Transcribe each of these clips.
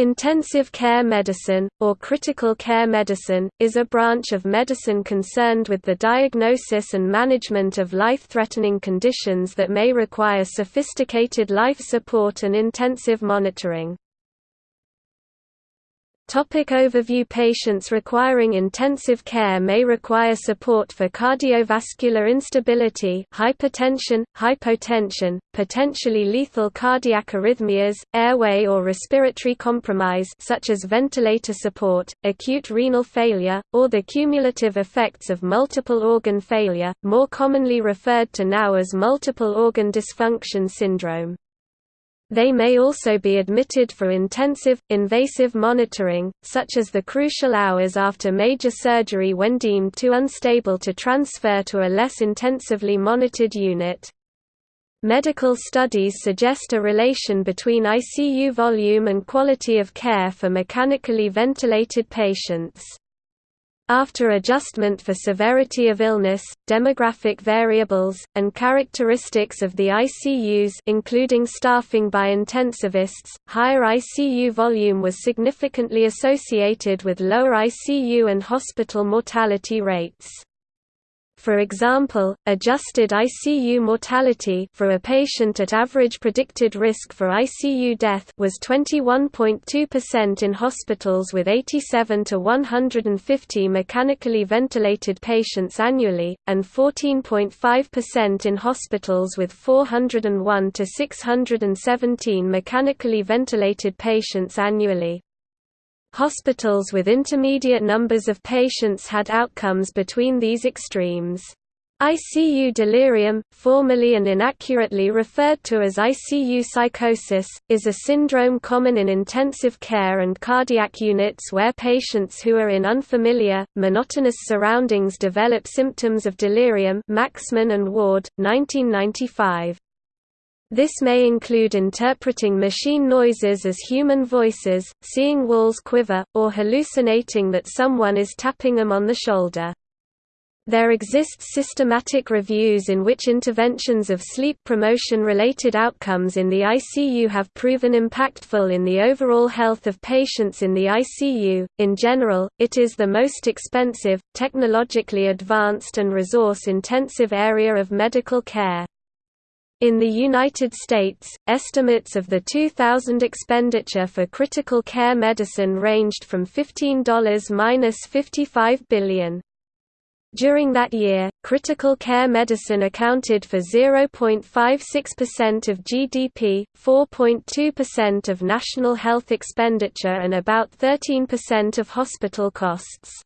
Intensive care medicine, or critical care medicine, is a branch of medicine concerned with the diagnosis and management of life-threatening conditions that may require sophisticated life support and intensive monitoring. Topic overview Patients requiring intensive care may require support for cardiovascular instability hypertension, hypotension, potentially lethal cardiac arrhythmias, airway or respiratory compromise such as ventilator support, acute renal failure, or the cumulative effects of multiple organ failure, more commonly referred to now as multiple organ dysfunction syndrome. They may also be admitted for intensive, invasive monitoring, such as the crucial hours after major surgery when deemed too unstable to transfer to a less intensively monitored unit. Medical studies suggest a relation between ICU volume and quality of care for mechanically ventilated patients. After adjustment for severity of illness, demographic variables, and characteristics of the ICUs including staffing by intensivists, higher ICU volume was significantly associated with lower ICU and hospital mortality rates. For example, adjusted ICU mortality for a patient at average predicted risk for ICU death was 21.2% in hospitals with 87 to 150 mechanically ventilated patients annually, and 14.5% in hospitals with 401 to 617 mechanically ventilated patients annually. Hospitals with intermediate numbers of patients had outcomes between these extremes. ICU delirium, formerly and inaccurately referred to as ICU psychosis, is a syndrome common in intensive care and cardiac units where patients who are in unfamiliar, monotonous surroundings develop symptoms of delirium Maxmen and Ward, 1995. This may include interpreting machine noises as human voices, seeing walls quiver, or hallucinating that someone is tapping them on the shoulder. There exists systematic reviews in which interventions of sleep promotion-related outcomes in the ICU have proven impactful in the overall health of patients in the ICU. In general, it is the most expensive, technologically advanced and resource-intensive area of medical care. In the United States, estimates of the 2000 expenditure for critical care medicine ranged from $15–55 billion. During that year, critical care medicine accounted for 0.56% of GDP, 4.2% of national health expenditure and about 13% of hospital costs.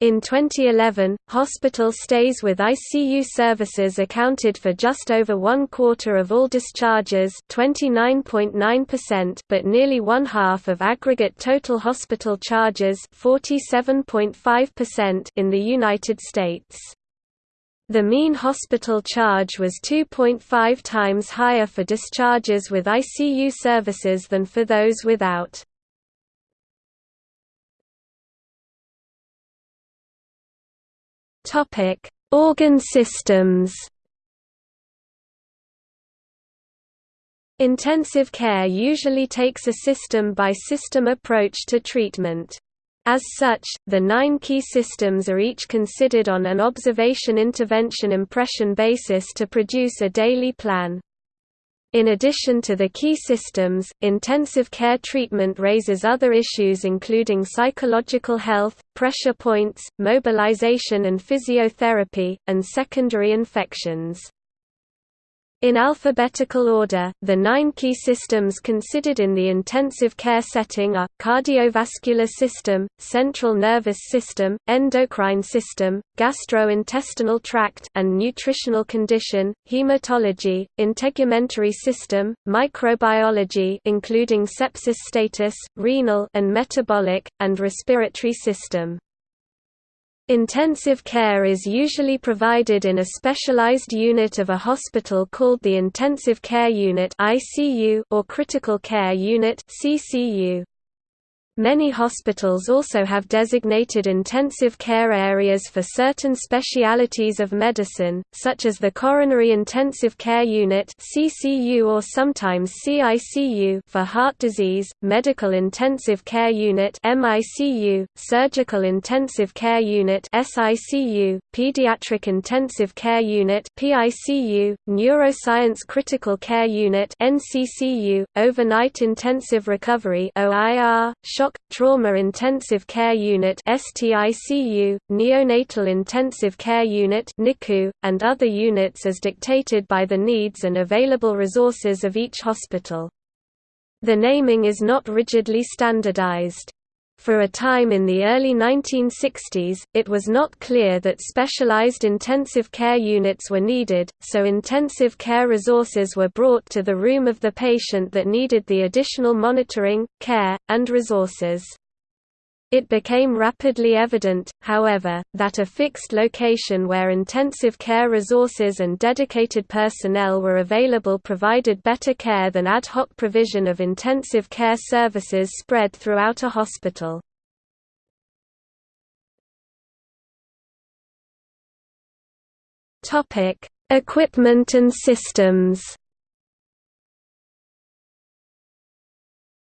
In 2011, hospital stays with ICU services accounted for just over one quarter of all discharges 29.9% but nearly one half of aggregate total hospital charges 47.5% in the United States. The mean hospital charge was 2.5 times higher for discharges with ICU services than for those without. Topic: Organ systems. Intensive care usually takes a system-by-system -system approach to treatment. As such, the nine key systems are each considered on an observation-intervention-impression basis to produce a daily plan. In addition to the key systems, intensive care treatment raises other issues including psychological health, pressure points, mobilization and physiotherapy, and secondary infections. In alphabetical order, the nine key systems considered in the intensive care setting are, cardiovascular system, central nervous system, endocrine system, gastrointestinal tract and nutritional condition, hematology, integumentary system, microbiology including sepsis status, renal and metabolic, and respiratory system. Intensive care is usually provided in a specialized unit of a hospital called the Intensive Care Unit or Critical Care Unit Many hospitals also have designated intensive care areas for certain specialities of medicine, such as the Coronary Intensive Care Unit (CCU) or sometimes CICU for heart disease, Medical Intensive Care Unit (MICU), Surgical Intensive Care Unit (SICU), Pediatric Intensive Care Unit (PICU), Neuroscience Critical Care Unit (NCCU), Overnight Intensive Recovery (OIR), Shock, Trauma Intensive Care Unit STICU, Neonatal Intensive Care Unit NICU, and other units as dictated by the needs and available resources of each hospital. The naming is not rigidly standardized. For a time in the early 1960s, it was not clear that specialized intensive care units were needed, so intensive care resources were brought to the room of the patient that needed the additional monitoring, care, and resources. It became rapidly evident, however, that a fixed location where intensive care resources and dedicated personnel were available provided better care than ad hoc provision of intensive care services spread throughout a hospital. Equipment and systems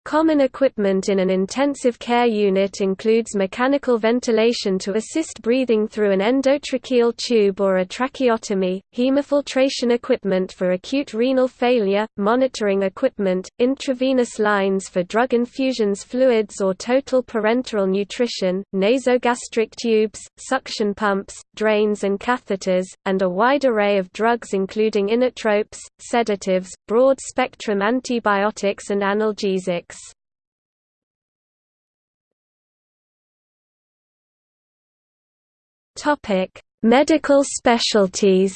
Common equipment in an intensive care unit includes mechanical ventilation to assist breathing through an endotracheal tube or a tracheotomy, hemofiltration equipment for acute renal failure, monitoring equipment, intravenous lines for drug infusions fluids or total parenteral nutrition, nasogastric tubes, suction pumps, drains and catheters, and a wide array of drugs including inotropes, sedatives, broad-spectrum antibiotics and analgesics. Topic: Medical specialties.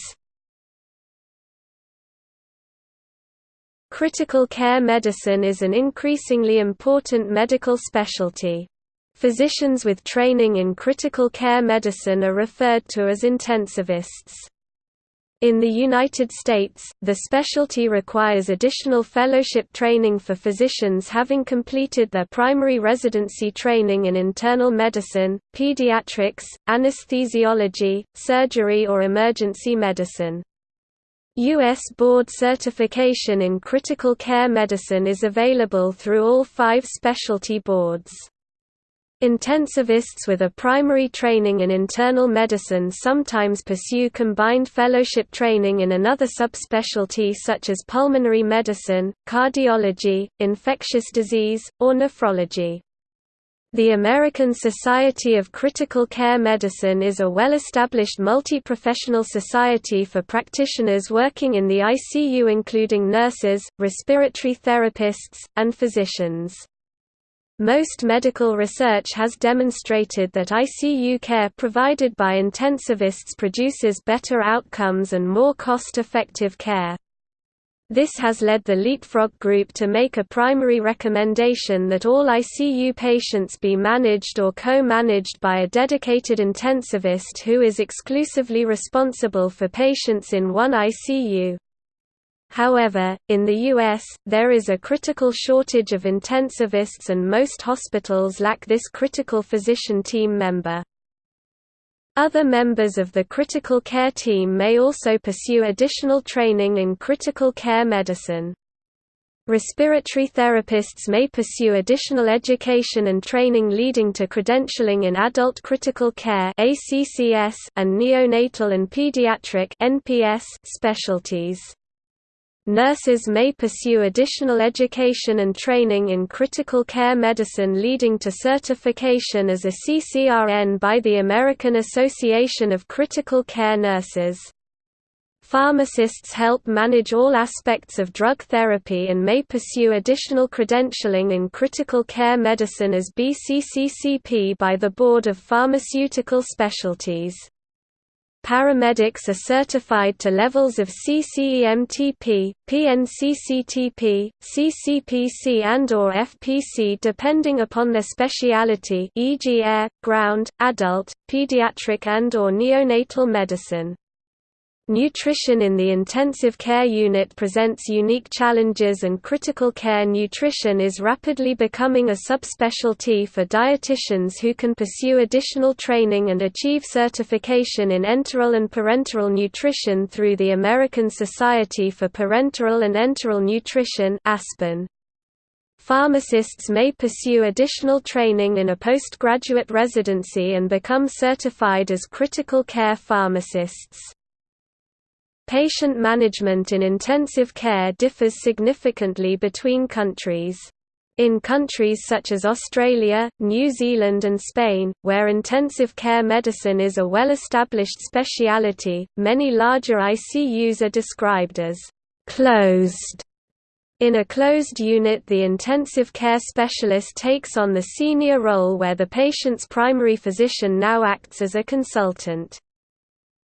Critical care medicine is an increasingly important medical specialty. Physicians with training in critical care medicine are referred to as intensivists. In the United States, the specialty requires additional fellowship training for physicians having completed their primary residency training in internal medicine, pediatrics, anesthesiology, surgery or emergency medicine. U.S. board certification in critical care medicine is available through all five specialty boards. Intensivists with a primary training in internal medicine sometimes pursue combined fellowship training in another subspecialty such as pulmonary medicine, cardiology, infectious disease, or nephrology. The American Society of Critical Care Medicine is a well-established multi-professional society for practitioners working in the ICU including nurses, respiratory therapists, and physicians. Most medical research has demonstrated that ICU care provided by intensivists produces better outcomes and more cost-effective care. This has led the Leapfrog Group to make a primary recommendation that all ICU patients be managed or co-managed by a dedicated intensivist who is exclusively responsible for patients in one ICU. However, in the U.S., there is a critical shortage of intensivists and most hospitals lack this critical physician team member. Other members of the critical care team may also pursue additional training in critical care medicine. Respiratory therapists may pursue additional education and training leading to credentialing in adult critical care and neonatal and pediatric specialties. Nurses may pursue additional education and training in critical care medicine leading to certification as a CCRN by the American Association of Critical Care Nurses. Pharmacists help manage all aspects of drug therapy and may pursue additional credentialing in critical care medicine as BCCCP by the Board of Pharmaceutical Specialties. Paramedics are certified to levels of CCEMTP, PNCCTP, CCPC and or FPC depending upon their specialty e.g. air, ground, adult, pediatric and or neonatal medicine. Nutrition in the intensive care unit presents unique challenges and critical care nutrition is rapidly becoming a subspecialty for dietitians who can pursue additional training and achieve certification in enteral and parenteral nutrition through the American Society for Parenteral and Enteral Nutrition ASPEN. Pharmacists may pursue additional training in a postgraduate residency and become certified as critical care pharmacists. Patient management in intensive care differs significantly between countries. In countries such as Australia, New Zealand and Spain, where intensive care medicine is a well-established speciality, many larger ICUs are described as «closed». In a closed unit the intensive care specialist takes on the senior role where the patient's primary physician now acts as a consultant.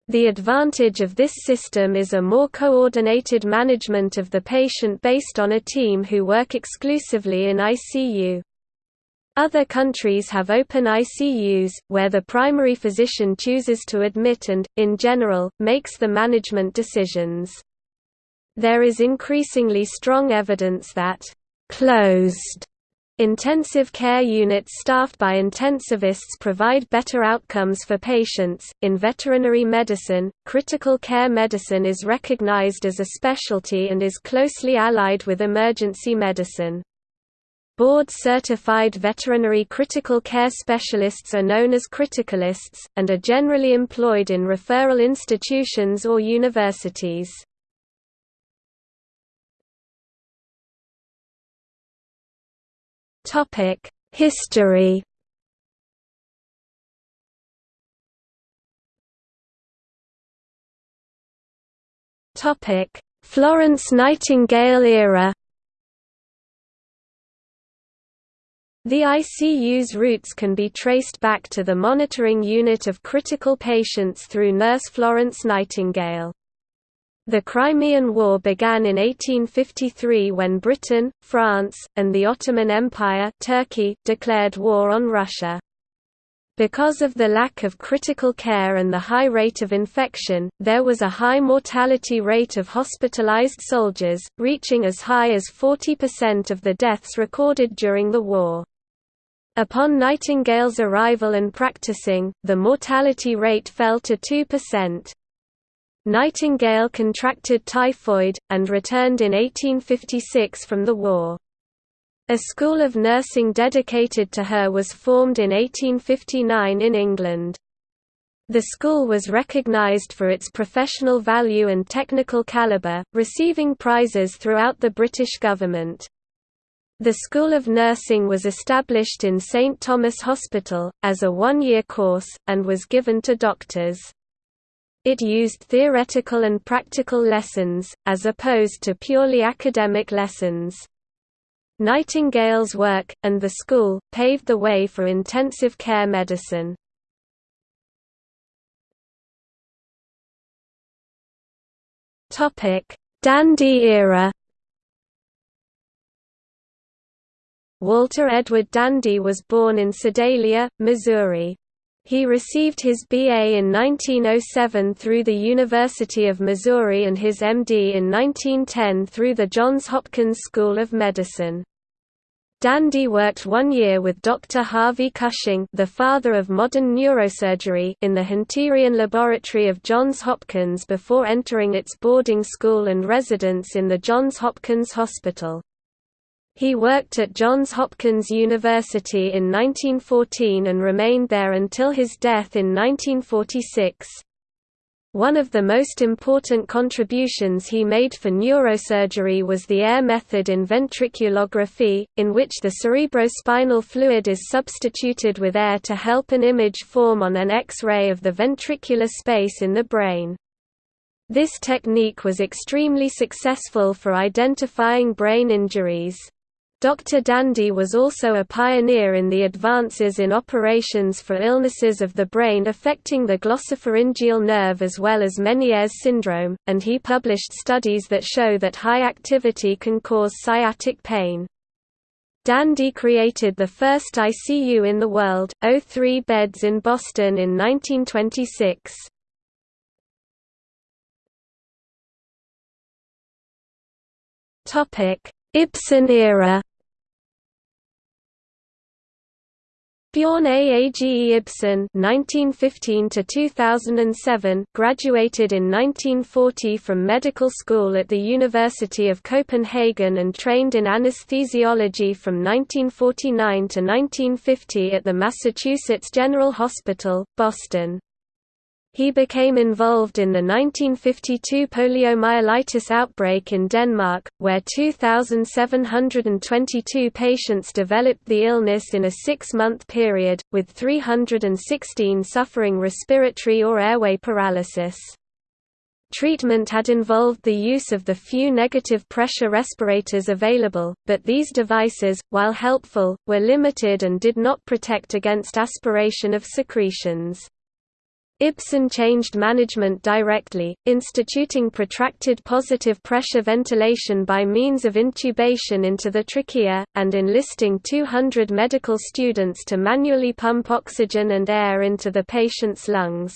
The advantage of this system is a more coordinated management of the patient based on a team who work exclusively in ICU. Other countries have open ICUs, where the primary physician chooses to admit and, in general, makes the management decisions. There is increasingly strong evidence that «closed» Intensive care units staffed by intensivists provide better outcomes for patients. In veterinary medicine, critical care medicine is recognized as a specialty and is closely allied with emergency medicine. Board-certified veterinary critical care specialists are known as criticalists, and are generally employed in referral institutions or universities. Topic: History. Topic: Florence Nightingale era. The ICU's roots can be traced back to the monitoring unit of critical patients through nurse Florence Nightingale. The Crimean War began in 1853 when Britain, France, and the Ottoman Empire Turkey declared war on Russia. Because of the lack of critical care and the high rate of infection, there was a high mortality rate of hospitalized soldiers, reaching as high as 40% of the deaths recorded during the war. Upon Nightingale's arrival and practicing, the mortality rate fell to 2%. Nightingale contracted typhoid, and returned in 1856 from the war. A school of nursing dedicated to her was formed in 1859 in England. The school was recognized for its professional value and technical caliber, receiving prizes throughout the British government. The School of Nursing was established in St Thomas Hospital, as a one-year course, and was given to doctors. It used theoretical and practical lessons, as opposed to purely academic lessons. Nightingale's work, and the school, paved the way for intensive care medicine. Dandy era Walter Edward Dandy was born in Sedalia, Missouri. He received his BA in 1907 through the University of Missouri and his MD in 1910 through the Johns Hopkins School of Medicine. Dandy worked one year with Dr. Harvey Cushing the father of modern neurosurgery in the Hunterian Laboratory of Johns Hopkins before entering its boarding school and residence in the Johns Hopkins Hospital. He worked at Johns Hopkins University in 1914 and remained there until his death in 1946. One of the most important contributions he made for neurosurgery was the air method in ventriculography, in which the cerebrospinal fluid is substituted with air to help an image form on an X-ray of the ventricular space in the brain. This technique was extremely successful for identifying brain injuries. Dr. Dandy was also a pioneer in the advances in operations for illnesses of the brain affecting the glossopharyngeal nerve as well as Meniere's syndrome, and he published studies that show that high activity can cause sciatic pain. Dandy created the first ICU in the world, 03 beds in Boston in 1926. Ibsen era Bjorn Aage Ibsen (1915–2007) graduated in 1940 from medical school at the University of Copenhagen and trained in anesthesiology from 1949 to 1950 at the Massachusetts General Hospital, Boston. He became involved in the 1952 poliomyelitis outbreak in Denmark, where 2,722 patients developed the illness in a six-month period, with 316 suffering respiratory or airway paralysis. Treatment had involved the use of the few negative pressure respirators available, but these devices, while helpful, were limited and did not protect against aspiration of secretions. Ibsen changed management directly, instituting protracted positive pressure ventilation by means of intubation into the trachea, and enlisting 200 medical students to manually pump oxygen and air into the patient's lungs.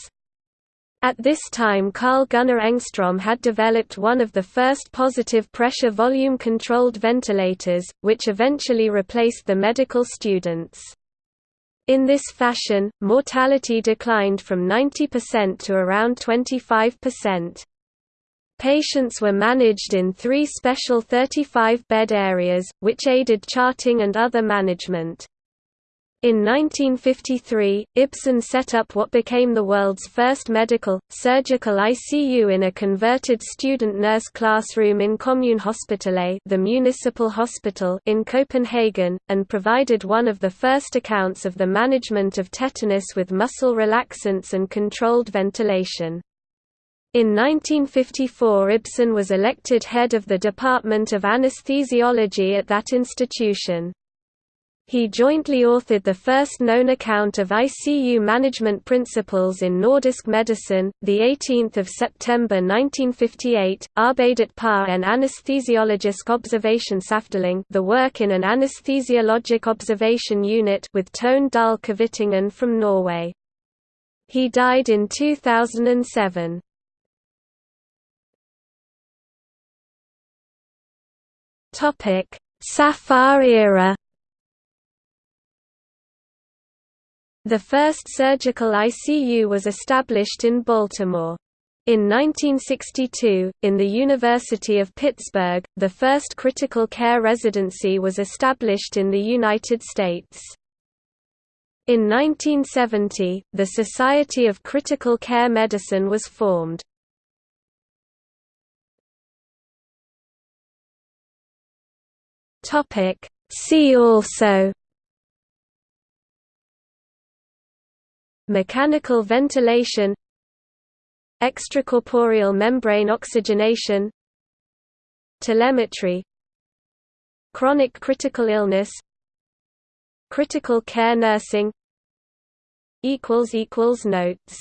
At this time Carl Gunnar Engström had developed one of the first positive pressure volume controlled ventilators, which eventually replaced the medical students. In this fashion, mortality declined from 90% to around 25%. Patients were managed in three special 35-bed areas, which aided charting and other management. In 1953, Ibsen set up what became the world's first medical, surgical ICU in a converted student nurse classroom in Kommunehospitalet the municipal hospital in Copenhagen, and provided one of the first accounts of the management of tetanus with muscle relaxants and controlled ventilation. In 1954 Ibsen was elected head of the Department of Anesthesiology at that institution. He jointly authored the first known account of ICU management principles in Nordisk medicine, 18 September 1958, Arbeidet på en anesthesiologisk observationsafdeling the work in an anesthesiologic observation unit with Tone Dahl Kvittingen from Norway. He died in 2007. Safar era The first surgical ICU was established in Baltimore. In 1962, in the University of Pittsburgh, the first critical care residency was established in the United States. In 1970, the Society of Critical Care Medicine was formed. See also Mechanical ventilation Extracorporeal membrane oxygenation Telemetry Chronic critical illness Critical care nursing equals equals Notes